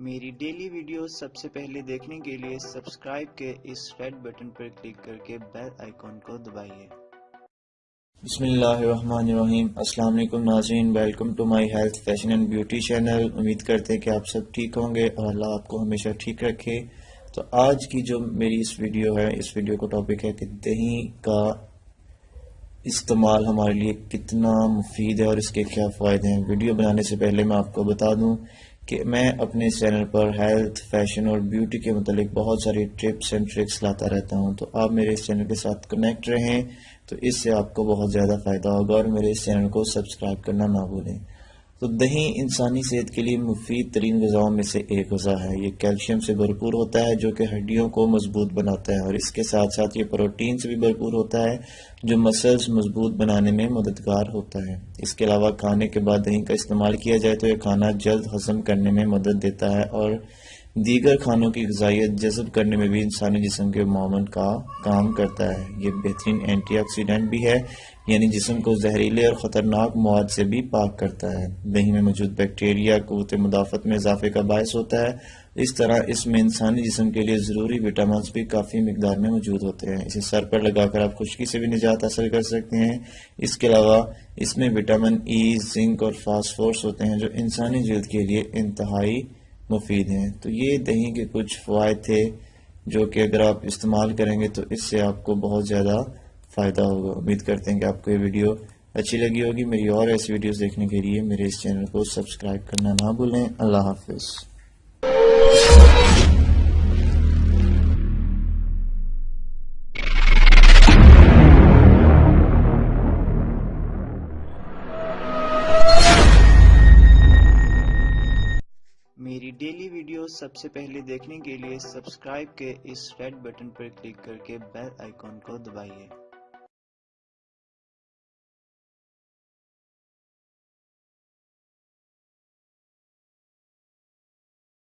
میری daily video سب سے پہلے دیکھنے کے لیے سبسکرائب کے اس ریڈ بٹن پر کلک کر کے بیل آئیکن کو دبائیے۔ بسم اللہ الرحمن الرحیم۔ السلام علیکم ناظرین۔ Welcome to my health fashion and beauty channel امید کرتے ہیں کہ آپ سب ٹھیک ہوں گے اور اللہ آپ کو ہمیشہ ٹھیک رکھے۔ تو آج کی جو میری اس ویڈیو ہے، اس ویڈیو کا ٹاپک ہے کہ دہی کا استعمال ہمارے لیے کتنا مفید ہے اور اس کے کیا فائدے ہیں۔ ویڈیو بنانے سے پہلے میں آپ کو بتا دوں کہ میں اپنے چینل پر ہیلتھ، فیشن اور بیوٹی کے متعلق بہت ساری ٹپس اینڈ ٹرکس لاتا رہتا ہوں۔ تو آپ میرے اس چینل کے ساتھ کنیکٹ رہیں تو اس سے آپ کو بہت زیادہ فائدہ ہوگا اور میرے اس چینل کو سبسکرائب کرنا نہ بھولیں۔ تو دہی انسانی صحت کے لیے مفید ترین غذاؤں میں سے ایک غذا ہے۔ یہ کیلشیم سے بھرپور ہوتا ہے جو کہ ہڈیوں کو مضبوط بناتا ہے اور اس کے ساتھ ساتھ یہ پروٹین سے بھی بھرپور ہوتا ہے جو مسلز مضبوط بنانے میں مددگار ہوتا ہے۔ اس کے علاوہ کھانے کے بعد دہی کا استعمال کیا جائے تو یہ کھانا جلد ہضم کرنے میں مدد دیتا ہے اور دیگر کھانوں کی غذائیت جذب کرنے میں بھی انسانی جسم کے معاون کا کام کرتا ہے۔ یہ بہترین اینٹی آکسیڈنٹ بھی ہے یعنی جسم کو زہریلے اور خطرناک مواد سے بھی پاک کرتا ہے۔ دہی میں موجود بیکٹیریا قوت مدافعت میں اضافے کا باعث ہوتا ہے۔ اس طرح اس میں انسانی جسم کے لیے ضروری وٹامنس بھی کافی مقدار میں موجود ہوتے ہیں۔ اسے سر پر لگا کر آپ خشکی سے بھی نجات حاصل کر سکتے ہیں۔ اس کے علاوہ اس میں وٹامن ای زنک اور فاسفورس ہوتے ہیں جو انسانی جلد کے لیے انتہائی مفید ہیں۔ تو یہ دہی کے کچھ فوائد تھے جو کہ اگر آپ استعمال کریں گے تو اس سے آپ کو بہت زیادہ فائدہ ہوگا۔ امید کرتے ہیں کہ آپ کو یہ ویڈیو اچھی لگی ہوگی۔ میری اور ایسی ویڈیوز دیکھنے کے لیے میرے اس چینل کو سبسکرائب کرنا نہ بھولیں۔ اللہ حافظ۔ میری ڈیلی ویڈیو سب سے پہلے دیکھنے کے لیے سبسکرائب کے اس ریڈ بٹن پر کلک کر کے بیل آئیکن کو دبائیے۔